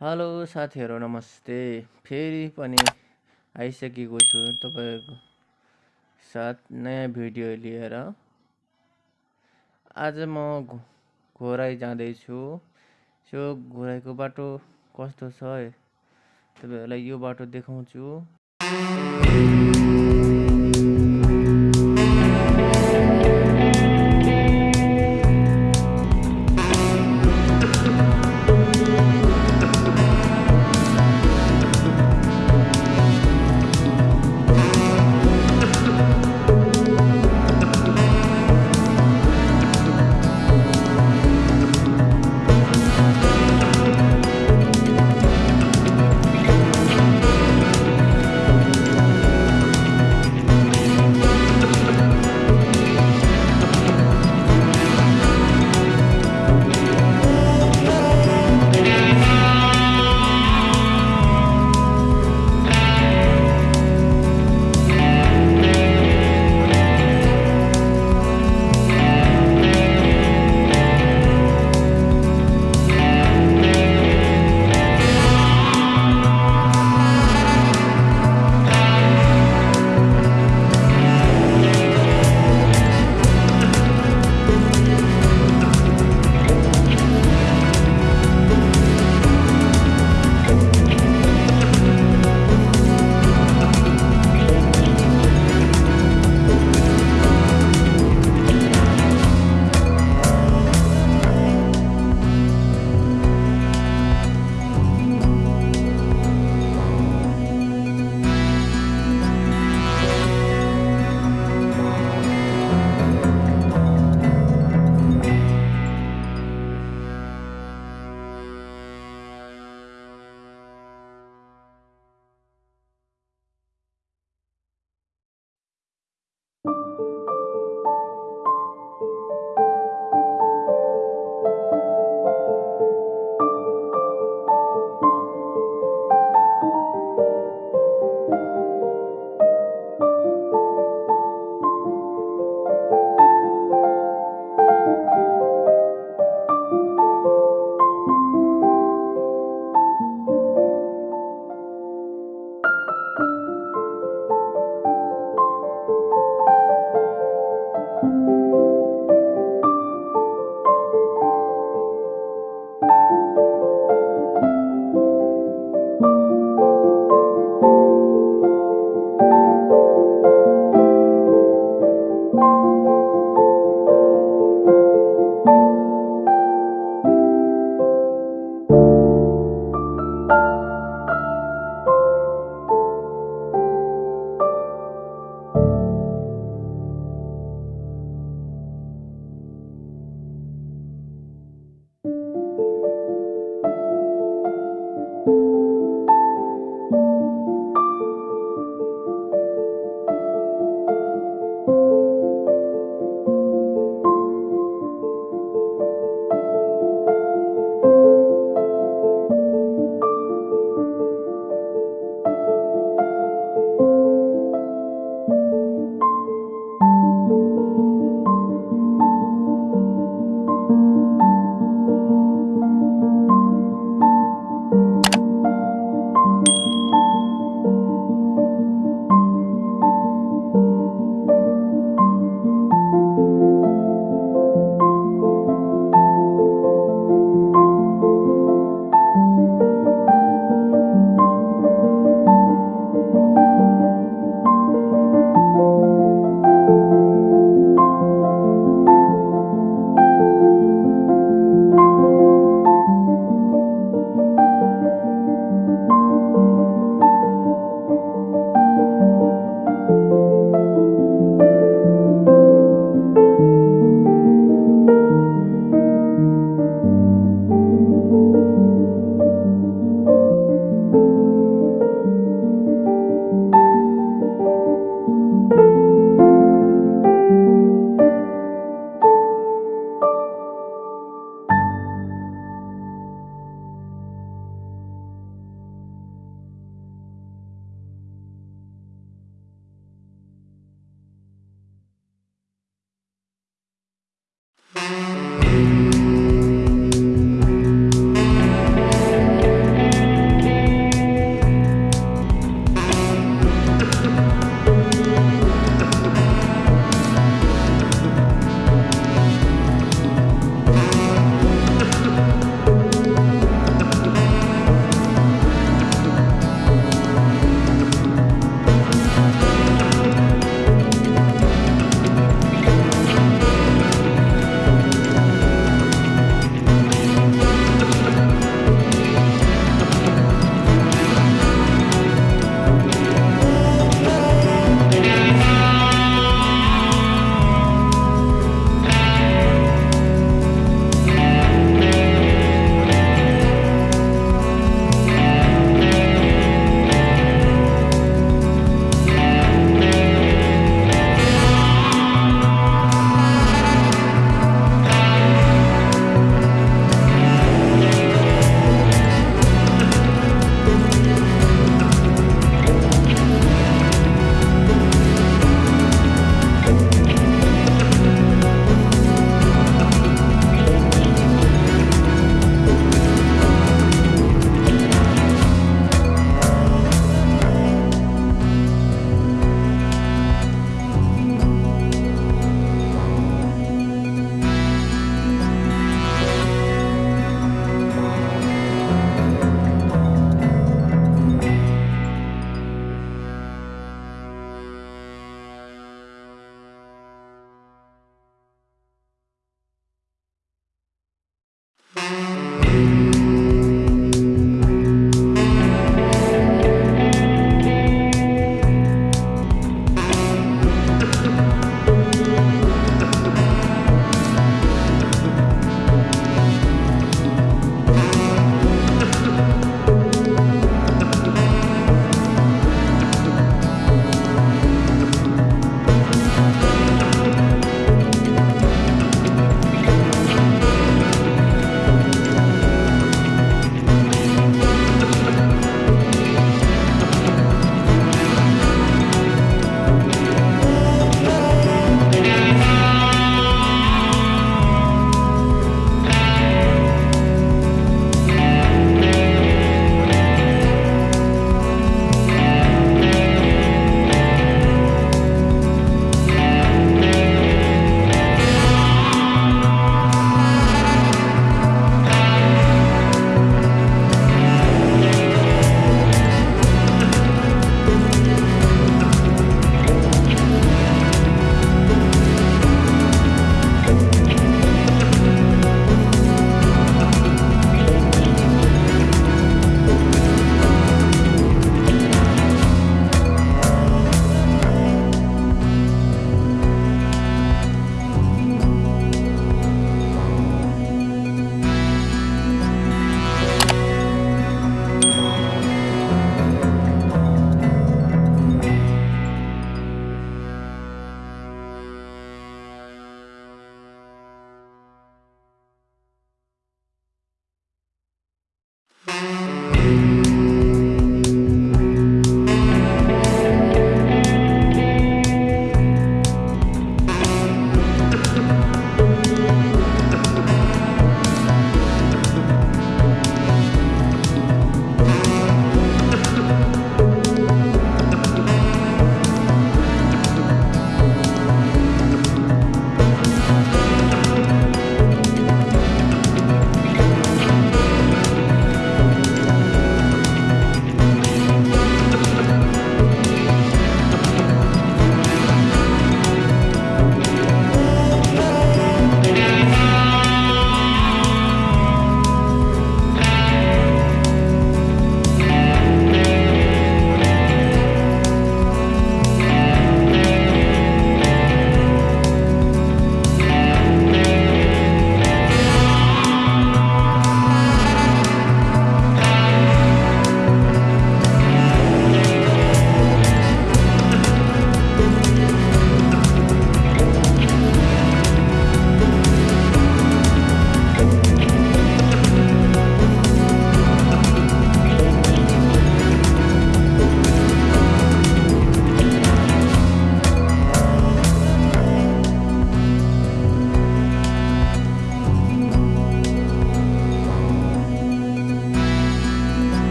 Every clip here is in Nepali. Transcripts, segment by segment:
हेलो साथीहरू नमस्ते। फेरि पनि आइसकेको छु तपाईँहरूको साथ नयाँ भिडियो लिएर। आज म घो घोराइ जाँदैछु। यो घोराइको बाटो कस्तो छ? तपाईँहरूलाई यो बाटो देखाउँछु।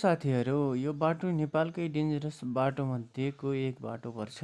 साथीहरू यो बाटो नेपालकै डेन्जरस बाटोमध्येको एक बाटो पर्छ?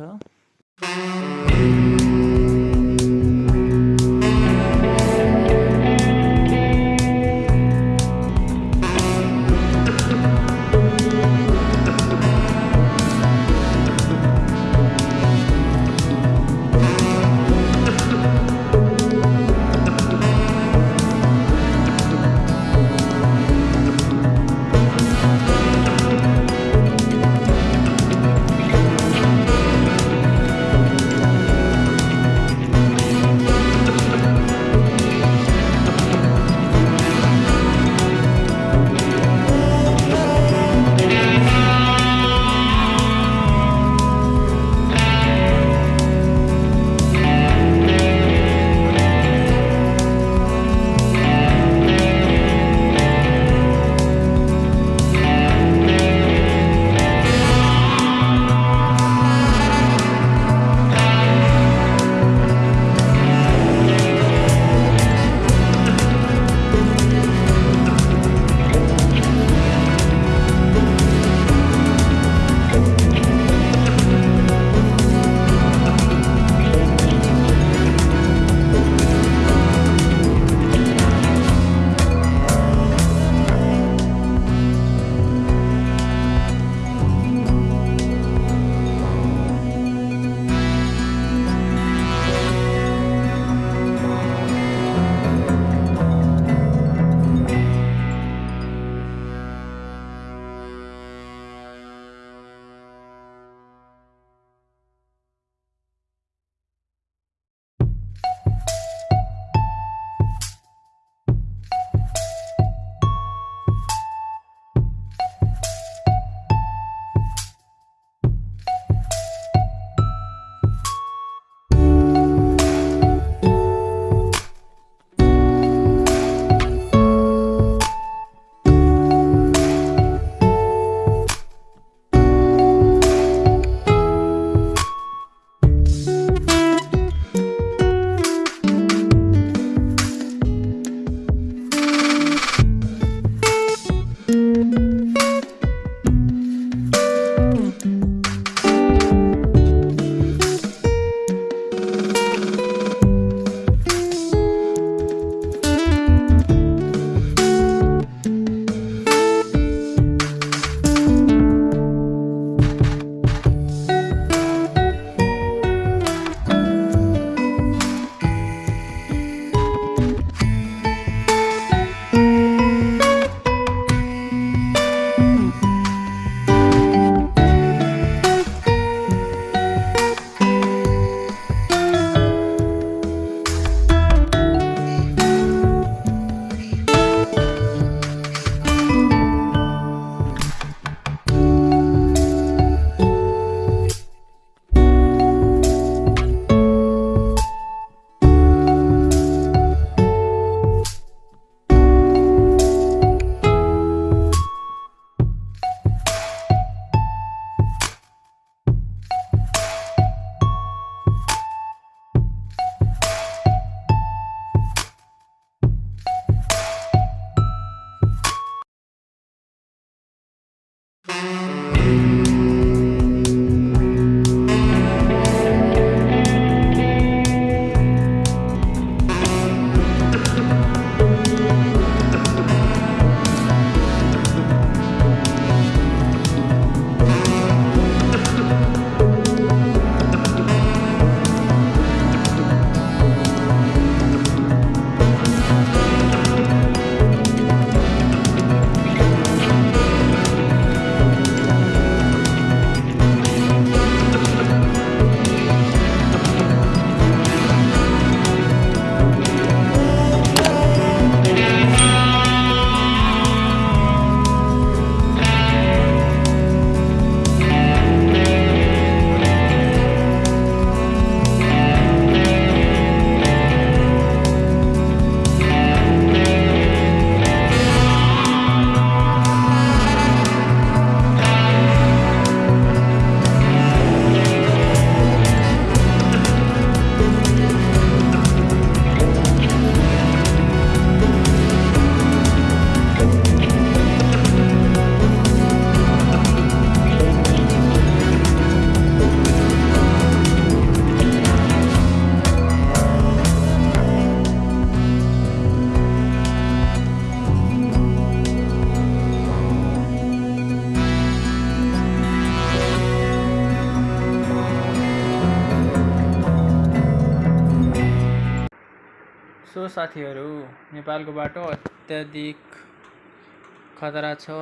नेपालको बाटो अत्याधिक खतरा छ।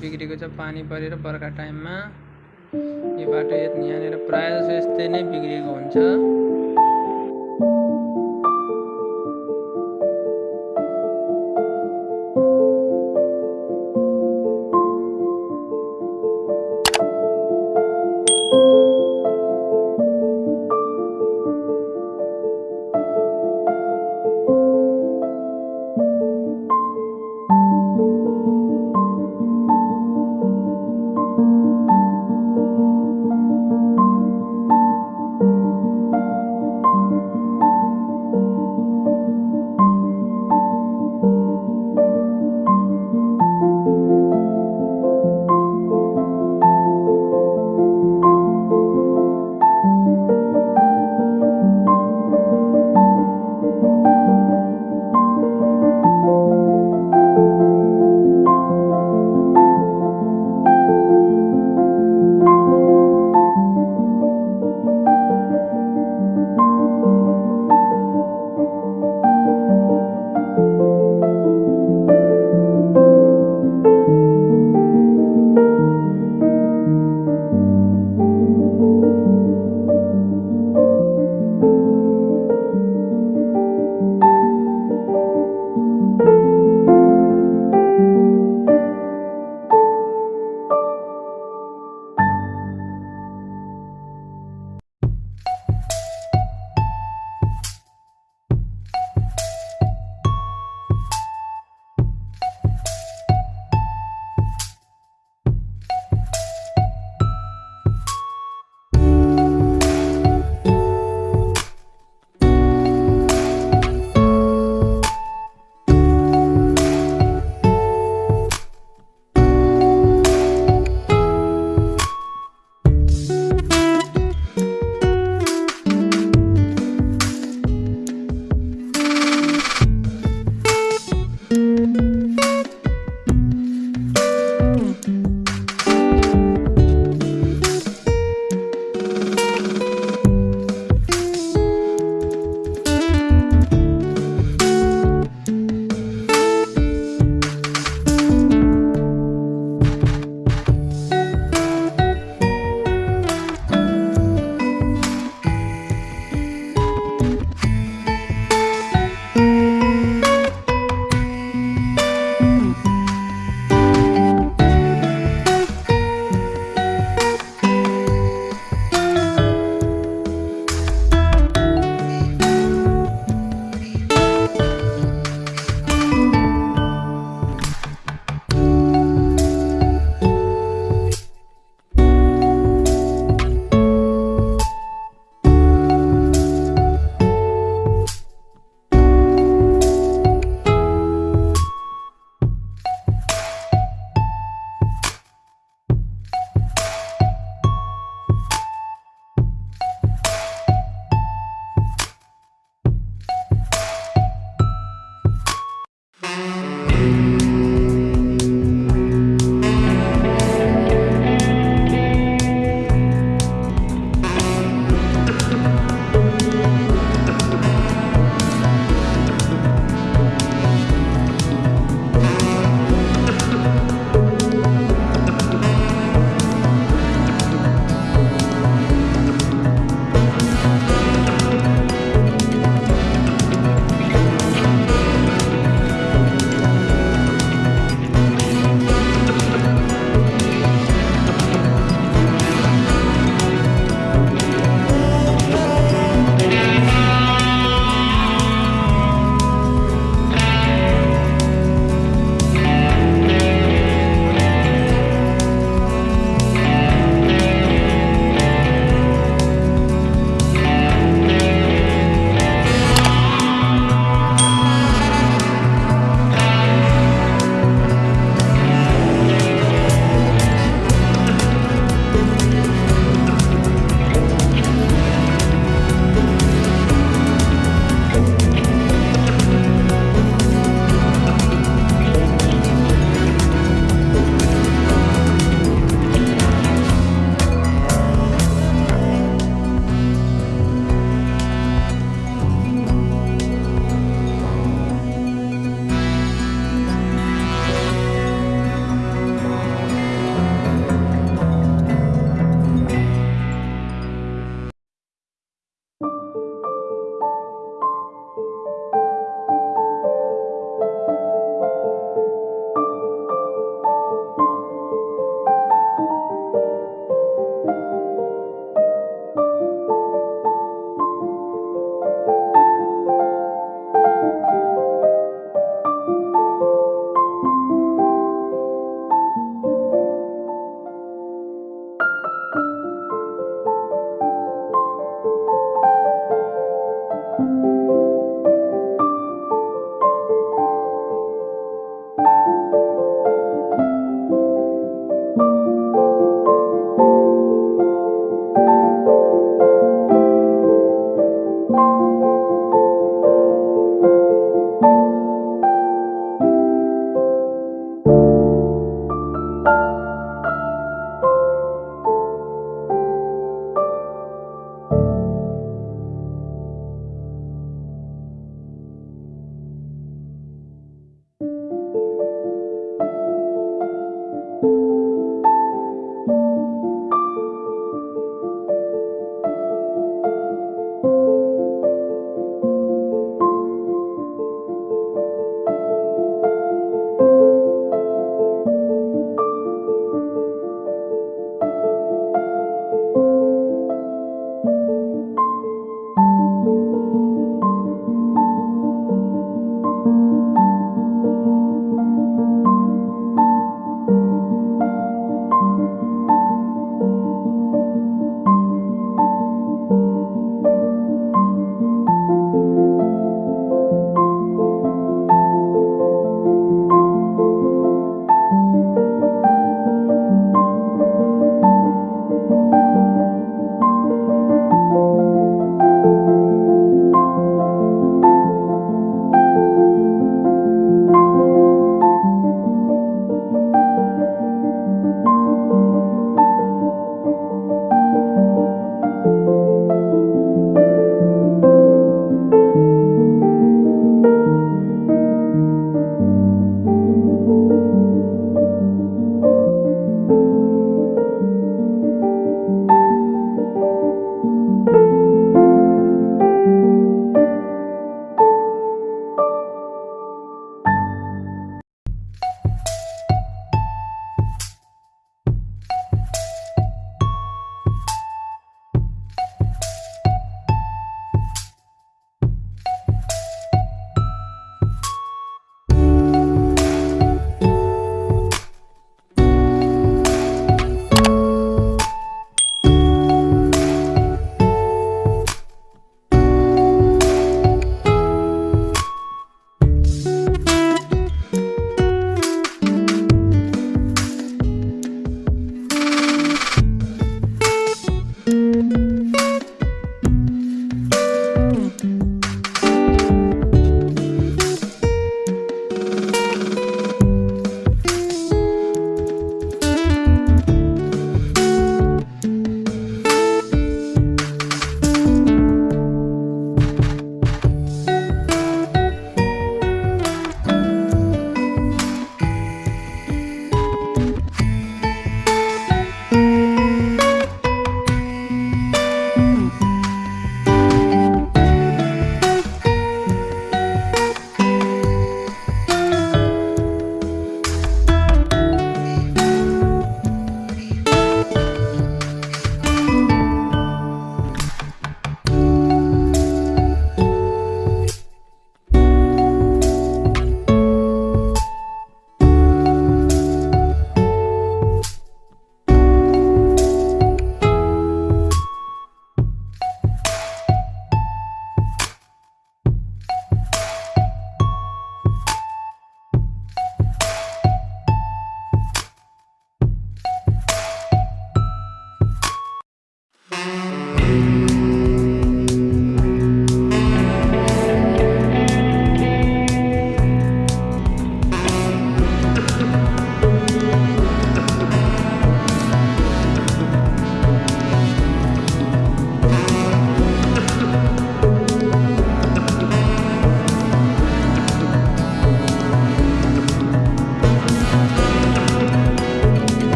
बिग्रेको छ पानी परेर बर्खा टाइममा। यो बाटो यहाँनिर प्रायः जसो यस्तै नै बिग्रेको हुन्छ।